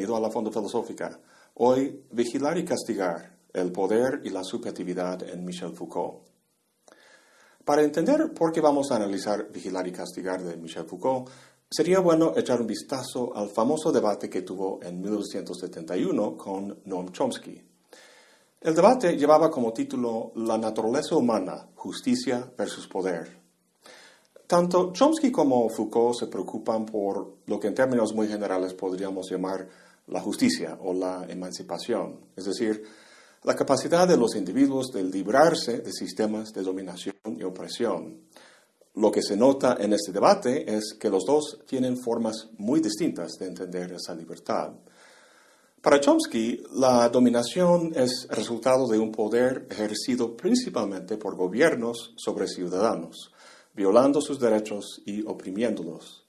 bienvenido a la Fondo Filosófica. Hoy, Vigilar y Castigar, el poder y la subjetividad en Michel Foucault. Para entender por qué vamos a analizar Vigilar y Castigar de Michel Foucault, sería bueno echar un vistazo al famoso debate que tuvo en 1971 con Noam Chomsky. El debate llevaba como título La naturaleza humana, justicia versus poder. Tanto Chomsky como Foucault se preocupan por lo que en términos muy generales podríamos llamar la justicia o la emancipación, es decir, la capacidad de los individuos de librarse de sistemas de dominación y opresión. Lo que se nota en este debate es que los dos tienen formas muy distintas de entender esa libertad. Para Chomsky, la dominación es resultado de un poder ejercido principalmente por gobiernos sobre ciudadanos, violando sus derechos y oprimiéndolos.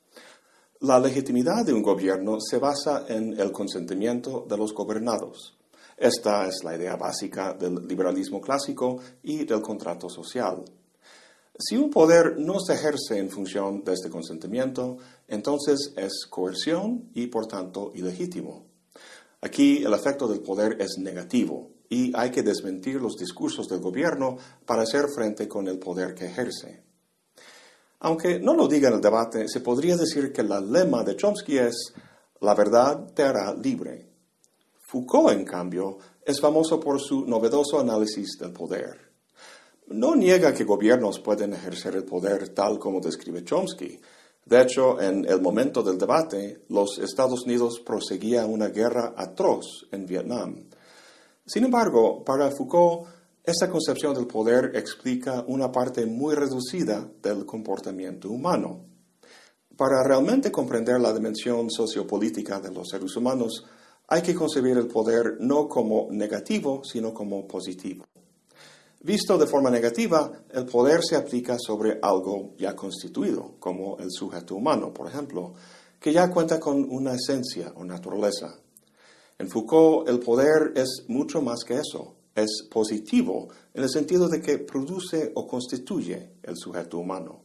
La legitimidad de un gobierno se basa en el consentimiento de los gobernados. Esta es la idea básica del liberalismo clásico y del contrato social. Si un poder no se ejerce en función de este consentimiento, entonces es coerción y por tanto ilegítimo. Aquí el efecto del poder es negativo y hay que desmentir los discursos del gobierno para hacer frente con el poder que ejerce. Aunque no lo diga en el debate, se podría decir que el lema de Chomsky es la verdad te hará libre. Foucault, en cambio, es famoso por su novedoso análisis del poder. No niega que gobiernos pueden ejercer el poder tal como describe Chomsky. De hecho, en el momento del debate, los Estados Unidos proseguían una guerra atroz en Vietnam. Sin embargo, para Foucault, esta concepción del poder explica una parte muy reducida del comportamiento humano. Para realmente comprender la dimensión sociopolítica de los seres humanos, hay que concebir el poder no como negativo, sino como positivo. Visto de forma negativa, el poder se aplica sobre algo ya constituido, como el sujeto humano, por ejemplo, que ya cuenta con una esencia o naturaleza. En Foucault, el poder es mucho más que eso es positivo en el sentido de que produce o constituye el sujeto humano.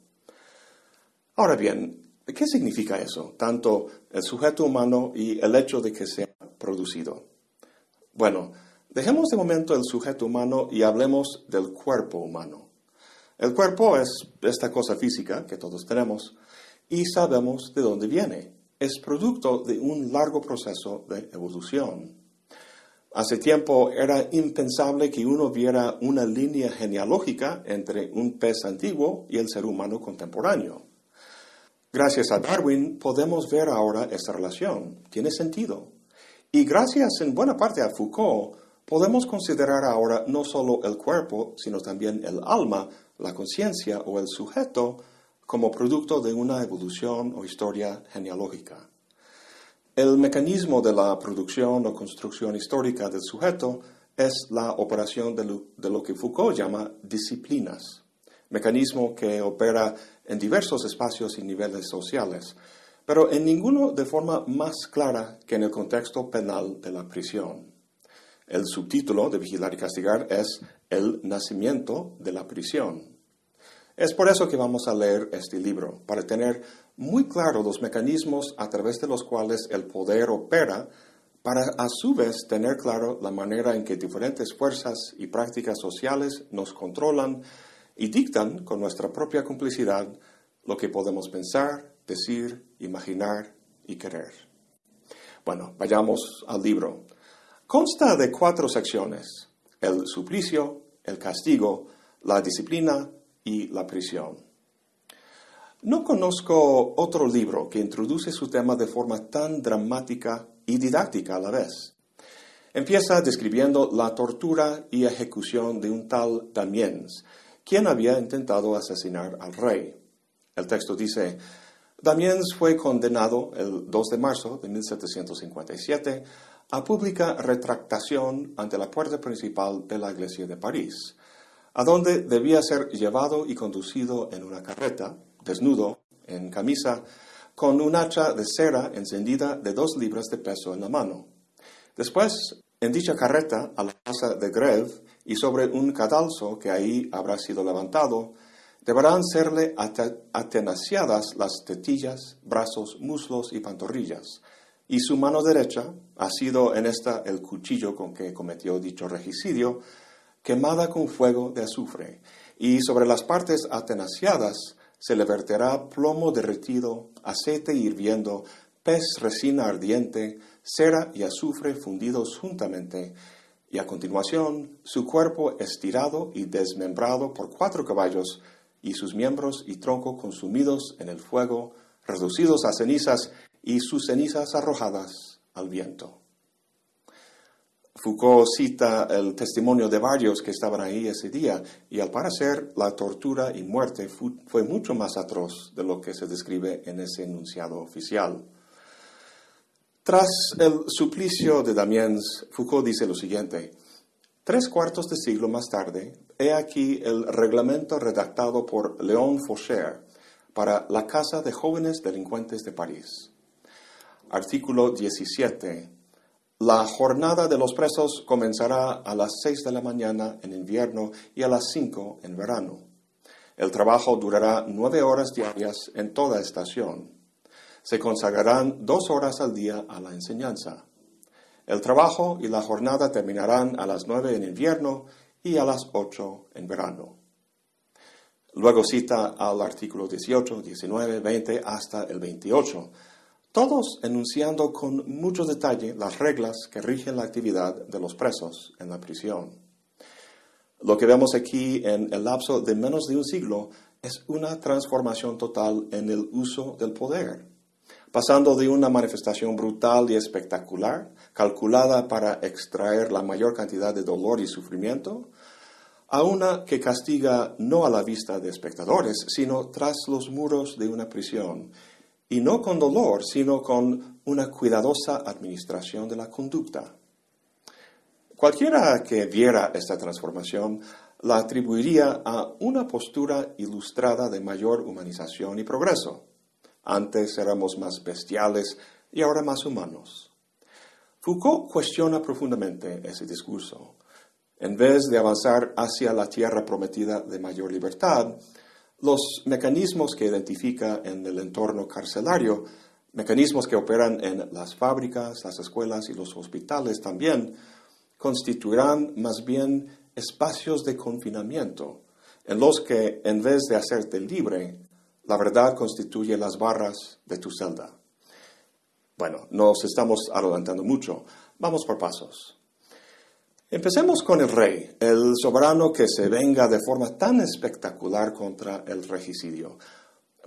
Ahora bien, ¿qué significa eso? Tanto el sujeto humano y el hecho de que sea producido. Bueno, dejemos de momento el sujeto humano y hablemos del cuerpo humano. El cuerpo es esta cosa física que todos tenemos y sabemos de dónde viene. Es producto de un largo proceso de evolución. Hace tiempo era impensable que uno viera una línea genealógica entre un pez antiguo y el ser humano contemporáneo. Gracias a Darwin podemos ver ahora esta relación. Tiene sentido. Y gracias en buena parte a Foucault, podemos considerar ahora no solo el cuerpo, sino también el alma, la conciencia o el sujeto como producto de una evolución o historia genealógica. El mecanismo de la producción o construcción histórica del sujeto es la operación de lo, que Foucault llama disciplinas, mecanismo que opera en diversos espacios y niveles sociales, pero en ninguno de forma más clara que en el contexto penal de la prisión. El subtítulo de Vigilar y Castigar es El nacimiento de la prisión. Es por eso que vamos a leer este libro, para tener muy claro los mecanismos a través de los cuales el poder opera, para a su vez tener claro la manera en que diferentes fuerzas y prácticas sociales nos controlan y dictan con nuestra propia complicidad lo que podemos pensar, decir, imaginar y querer. Bueno, vayamos al libro. Consta de cuatro secciones, el suplicio, el castigo, la disciplina y la prisión. No conozco otro libro que introduce su tema de forma tan dramática y didáctica a la vez. Empieza describiendo la tortura y ejecución de un tal Damiens, quien había intentado asesinar al rey. El texto dice, Damiens fue condenado el 2 de marzo de 1757 a pública retractación ante la puerta principal de la iglesia de París, a donde debía ser llevado y conducido en una carreta, desnudo, en camisa, con un hacha de cera encendida de dos libras de peso en la mano. Después, en dicha carreta, a la casa de Greve y sobre un cadalso que ahí habrá sido levantado, deberán serle atenaciadas las tetillas, brazos, muslos y pantorrillas, y su mano derecha ha sido en esta el cuchillo con que cometió dicho regicidio, quemada con fuego de azufre, y sobre las partes atenaciadas se le verterá plomo derretido, aceite hirviendo, pez resina ardiente, cera y azufre fundidos juntamente, y a continuación su cuerpo estirado y desmembrado por cuatro caballos, y sus miembros y tronco consumidos en el fuego, reducidos a cenizas, y sus cenizas arrojadas al viento. Foucault cita el testimonio de varios que estaban ahí ese día y al parecer la tortura y muerte fue mucho más atroz de lo que se describe en ese enunciado oficial. Tras el suplicio de Damiens, Foucault dice lo siguiente, tres cuartos de siglo más tarde, he aquí el reglamento redactado por Léon Faucher para la Casa de Jóvenes Delincuentes de París. Artículo 17 la jornada de los presos comenzará a las 6 de la mañana en invierno y a las 5 en verano. El trabajo durará nueve horas diarias en toda estación. Se consagrarán dos horas al día a la enseñanza. El trabajo y la jornada terminarán a las 9 en invierno y a las 8 en verano. Luego cita al artículo 18, 19, 20 hasta el 28 todos enunciando con mucho detalle las reglas que rigen la actividad de los presos en la prisión. Lo que vemos aquí en el lapso de menos de un siglo es una transformación total en el uso del poder, pasando de una manifestación brutal y espectacular, calculada para extraer la mayor cantidad de dolor y sufrimiento, a una que castiga no a la vista de espectadores, sino tras los muros de una prisión y no con dolor, sino con una cuidadosa administración de la conducta. Cualquiera que viera esta transformación la atribuiría a una postura ilustrada de mayor humanización y progreso. Antes éramos más bestiales y ahora más humanos. Foucault cuestiona profundamente ese discurso. En vez de avanzar hacia la tierra prometida de mayor libertad, los mecanismos que identifica en el entorno carcelario, mecanismos que operan en las fábricas, las escuelas y los hospitales también, constituirán más bien espacios de confinamiento, en los que, en vez de hacerte libre, la verdad constituye las barras de tu celda. Bueno, nos estamos adelantando mucho. Vamos por pasos. Empecemos con el rey, el soberano que se venga de forma tan espectacular contra el regicidio.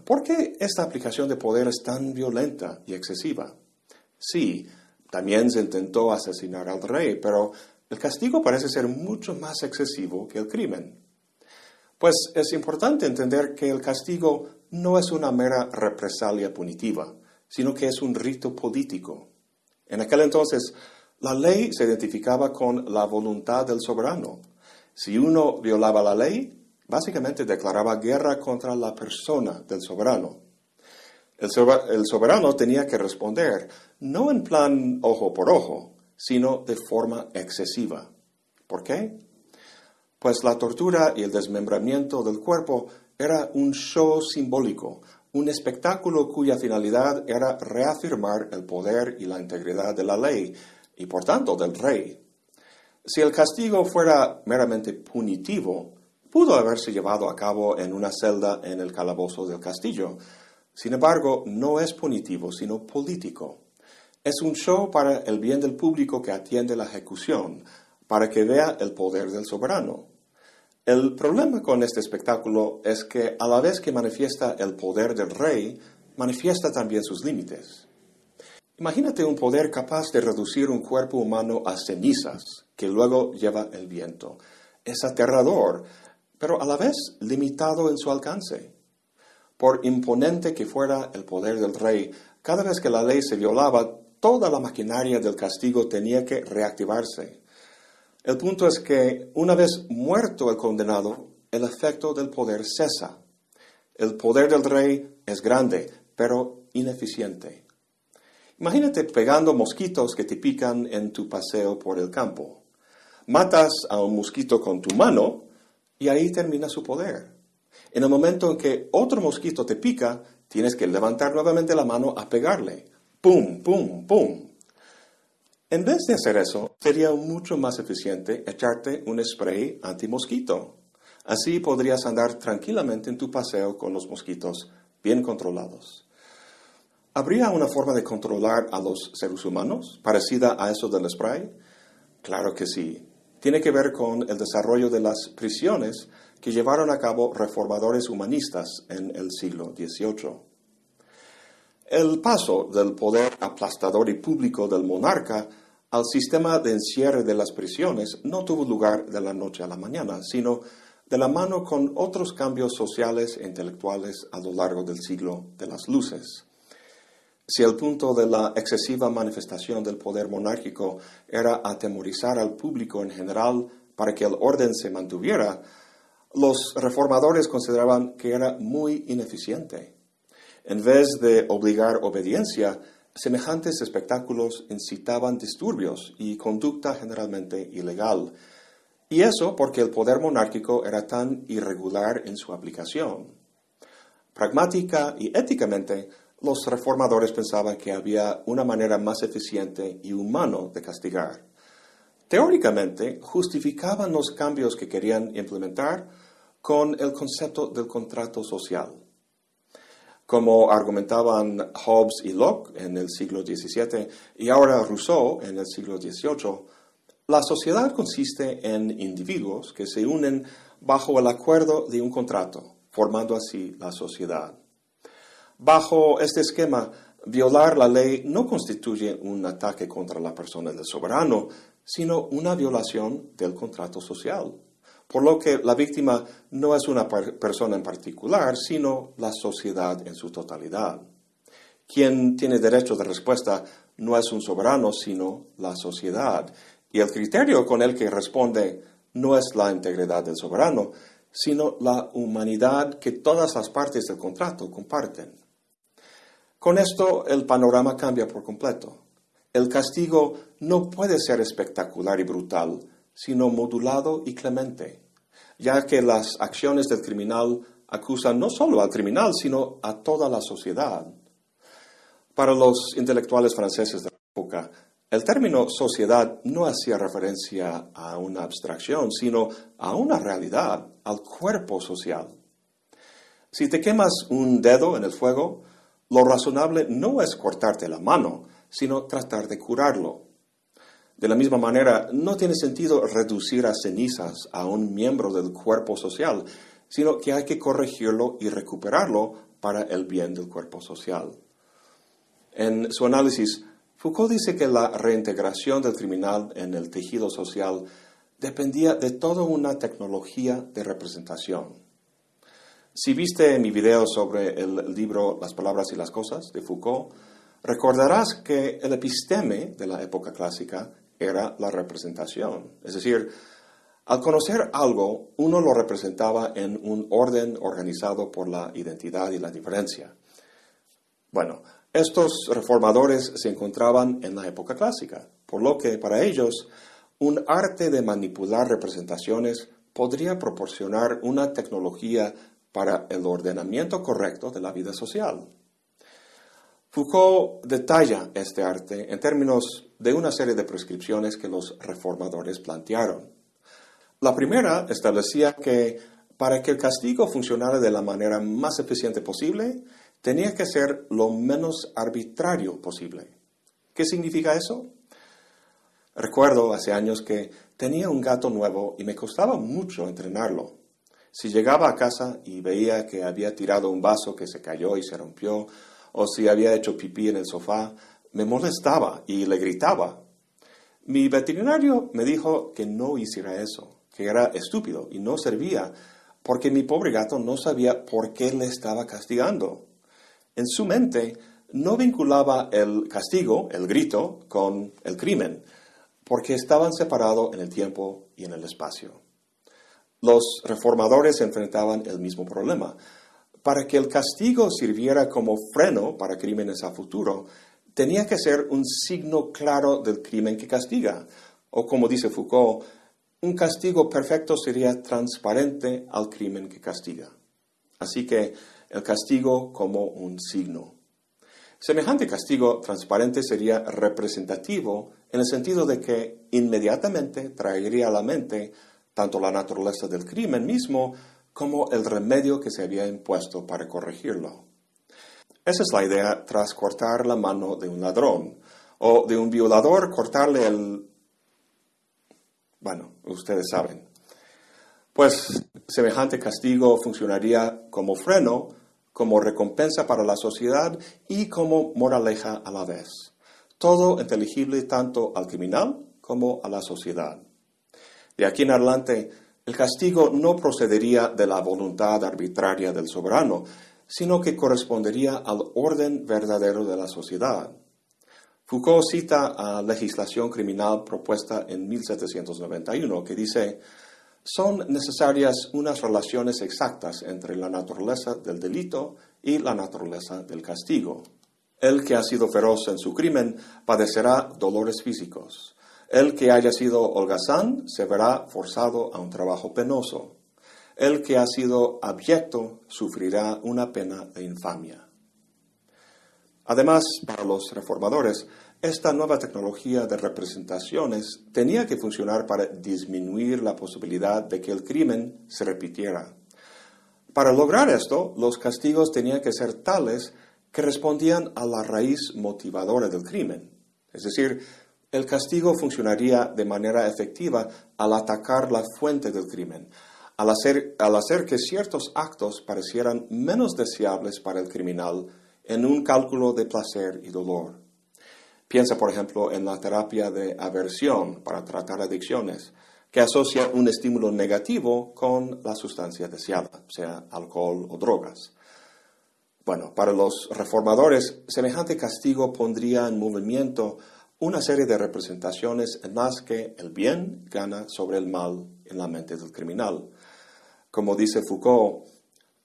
¿Por qué esta aplicación de poder es tan violenta y excesiva? Sí, también se intentó asesinar al rey, pero el castigo parece ser mucho más excesivo que el crimen. Pues es importante entender que el castigo no es una mera represalia punitiva, sino que es un rito político. En aquel entonces, la ley se identificaba con la voluntad del soberano. Si uno violaba la ley, básicamente declaraba guerra contra la persona del soberano. El, soberano tenía que responder, no en plan ojo por ojo, sino de forma excesiva. ¿Por qué? Pues la tortura y el desmembramiento del cuerpo era un show simbólico, un espectáculo cuya finalidad era reafirmar el poder y la integridad de la ley, y por tanto del rey. Si el castigo fuera meramente punitivo, pudo haberse llevado a cabo en una celda en el calabozo del castillo. Sin embargo, no es punitivo, sino político. Es un show para el bien del público que atiende la ejecución, para que vea el poder del soberano. El problema con este espectáculo es que a la vez que manifiesta el poder del rey, manifiesta también sus límites. Imagínate un poder capaz de reducir un cuerpo humano a cenizas que luego lleva el viento. Es aterrador, pero a la vez limitado en su alcance. Por imponente que fuera el poder del rey, cada vez que la ley se violaba, toda la maquinaria del castigo tenía que reactivarse. El punto es que una vez muerto el condenado, el efecto del poder cesa. El poder del rey es grande, pero ineficiente. Imagínate pegando mosquitos que te pican en tu paseo por el campo. Matas a un mosquito con tu mano y ahí termina su poder. En el momento en que otro mosquito te pica, tienes que levantar nuevamente la mano a pegarle. ¡Pum, pum, pum! En vez de hacer eso, sería mucho más eficiente echarte un spray antimosquito. Así podrías andar tranquilamente en tu paseo con los mosquitos bien controlados. ¿Habría una forma de controlar a los seres humanos parecida a eso del spray? Claro que sí. Tiene que ver con el desarrollo de las prisiones que llevaron a cabo reformadores humanistas en el siglo XVIII. El paso del poder aplastador y público del monarca al sistema de encierre de las prisiones no tuvo lugar de la noche a la mañana, sino de la mano con otros cambios sociales e intelectuales a lo largo del siglo de las luces. Si el punto de la excesiva manifestación del poder monárquico era atemorizar al público en general para que el orden se mantuviera, los reformadores consideraban que era muy ineficiente. En vez de obligar obediencia, semejantes espectáculos incitaban disturbios y conducta generalmente ilegal. Y eso porque el poder monárquico era tan irregular en su aplicación. Pragmática y éticamente, los reformadores pensaban que había una manera más eficiente y humano de castigar. Teóricamente, justificaban los cambios que querían implementar con el concepto del contrato social. Como argumentaban Hobbes y Locke en el siglo XVII y ahora Rousseau en el siglo XVIII, la sociedad consiste en individuos que se unen bajo el acuerdo de un contrato, formando así la sociedad. Bajo este esquema, violar la ley no constituye un ataque contra la persona del soberano, sino una violación del contrato social por lo que la víctima no es una persona en particular, sino la sociedad en su totalidad. Quien tiene derecho de respuesta no es un soberano, sino la sociedad. Y el criterio con el que responde no es la integridad del soberano, sino la humanidad que todas las partes del contrato comparten. Con esto el panorama cambia por completo. El castigo no puede ser espectacular y brutal, sino modulado y clemente, ya que las acciones del criminal acusan no solo al criminal, sino a toda la sociedad. Para los intelectuales franceses de la época, el término sociedad no hacía referencia a una abstracción, sino a una realidad, al cuerpo social. Si te quemas un dedo en el fuego, lo razonable no es cortarte la mano, sino tratar de curarlo. De la misma manera, no tiene sentido reducir a cenizas a un miembro del cuerpo social, sino que hay que corregirlo y recuperarlo para el bien del cuerpo social. En su análisis, Foucault dice que la reintegración del criminal en el tejido social dependía de toda una tecnología de representación. Si viste mi video sobre el libro Las palabras y las cosas de Foucault, recordarás que el episteme de la época clásica era la representación. Es decir, al conocer algo, uno lo representaba en un orden organizado por la identidad y la diferencia. Bueno, estos reformadores se encontraban en la época clásica, por lo que para ellos un arte de manipular representaciones podría proporcionar una tecnología para el ordenamiento correcto de la vida social. Foucault detalla este arte en términos de una serie de prescripciones que los reformadores plantearon. La primera establecía que para que el castigo funcionara de la manera más eficiente posible, tenía que ser lo menos arbitrario posible. ¿Qué significa eso? Recuerdo hace años que tenía un gato nuevo y me costaba mucho entrenarlo. Si llegaba a casa y veía que había tirado un vaso que se cayó y se rompió, o si había hecho pipí en el sofá, me molestaba y le gritaba. Mi veterinario me dijo que no hiciera eso, que era estúpido y no servía, porque mi pobre gato no sabía por qué le estaba castigando. En su mente no vinculaba el castigo, el grito, con el crimen, porque estaban separados en el tiempo y en el espacio. Los reformadores enfrentaban el mismo problema para que el castigo sirviera como freno para crímenes a futuro, tenía que ser un signo claro del crimen que castiga. O como dice Foucault, un castigo perfecto sería transparente al crimen que castiga. Así que el castigo como un signo. Semejante castigo transparente sería representativo en el sentido de que inmediatamente traería a la mente tanto la naturaleza del crimen mismo como el remedio que se había impuesto para corregirlo. Esa es la idea tras cortar la mano de un ladrón o de un violador cortarle el... Bueno, ustedes saben. Pues semejante castigo funcionaría como freno, como recompensa para la sociedad y como moraleja a la vez. Todo inteligible tanto al criminal como a la sociedad. De aquí en adelante, el castigo no procedería de la voluntad arbitraria del soberano, sino que correspondería al orden verdadero de la sociedad. Foucault cita a legislación criminal propuesta en 1791 que dice, son necesarias unas relaciones exactas entre la naturaleza del delito y la naturaleza del castigo. El que ha sido feroz en su crimen padecerá dolores físicos. El que haya sido holgazán se verá forzado a un trabajo penoso. El que ha sido abyecto sufrirá una pena de infamia. Además, para los reformadores, esta nueva tecnología de representaciones tenía que funcionar para disminuir la posibilidad de que el crimen se repitiera. Para lograr esto, los castigos tenían que ser tales que respondían a la raíz motivadora del crimen. Es decir, el castigo funcionaría de manera efectiva al atacar la fuente del crimen, al hacer, al hacer que ciertos actos parecieran menos deseables para el criminal en un cálculo de placer y dolor. Piensa, por ejemplo, en la terapia de aversión para tratar adicciones, que asocia un estímulo negativo con la sustancia deseada, sea alcohol o drogas. Bueno, para los reformadores, semejante castigo pondría en movimiento una serie de representaciones en las que el bien gana sobre el mal en la mente del criminal. Como dice Foucault,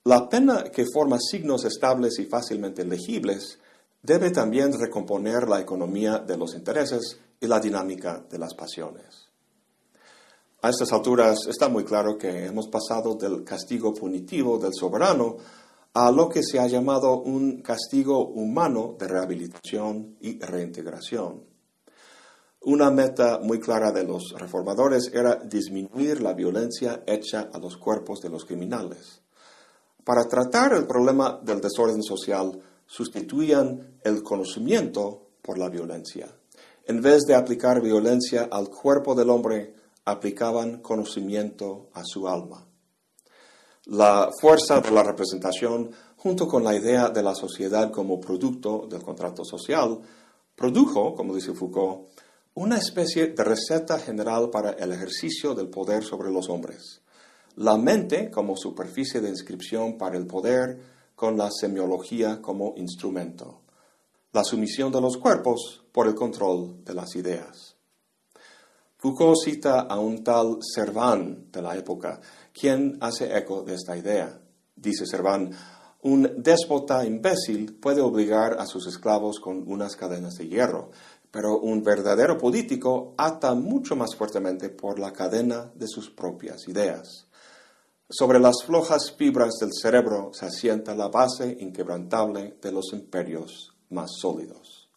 la pena que forma signos estables y fácilmente legibles debe también recomponer la economía de los intereses y la dinámica de las pasiones. A estas alturas está muy claro que hemos pasado del castigo punitivo del soberano a lo que se ha llamado un castigo humano de rehabilitación y reintegración. Una meta muy clara de los reformadores era disminuir la violencia hecha a los cuerpos de los criminales. Para tratar el problema del desorden social, sustituían el conocimiento por la violencia. En vez de aplicar violencia al cuerpo del hombre, aplicaban conocimiento a su alma. La fuerza de la representación, junto con la idea de la sociedad como producto del contrato social, produjo, como dice Foucault, una especie de receta general para el ejercicio del poder sobre los hombres. La mente como superficie de inscripción para el poder, con la semiología como instrumento. La sumisión de los cuerpos por el control de las ideas. Foucault cita a un tal Servan de la época, quien hace eco de esta idea. Dice Servan, un déspota imbécil puede obligar a sus esclavos con unas cadenas de hierro, pero un verdadero político ata mucho más fuertemente por la cadena de sus propias ideas. Sobre las flojas fibras del cerebro se asienta la base inquebrantable de los imperios más sólidos.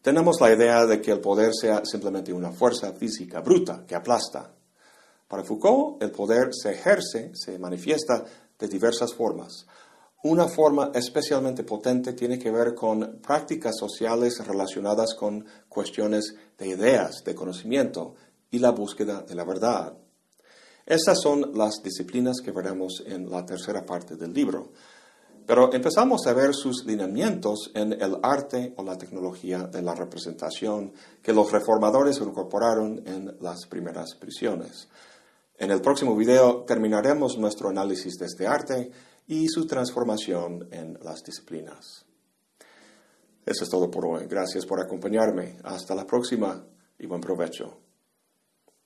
Tenemos la idea de que el poder sea simplemente una fuerza física bruta que aplasta. Para Foucault, el poder se ejerce, se manifiesta de diversas formas. Una forma especialmente potente tiene que ver con prácticas sociales relacionadas con cuestiones de ideas, de conocimiento y la búsqueda de la verdad. Estas son las disciplinas que veremos en la tercera parte del libro. Pero empezamos a ver sus lineamientos en el arte o la tecnología de la representación que los reformadores incorporaron en las primeras prisiones. En el próximo video terminaremos nuestro análisis de este arte y su transformación en las disciplinas. Eso es todo por hoy. Gracias por acompañarme. Hasta la próxima y buen provecho.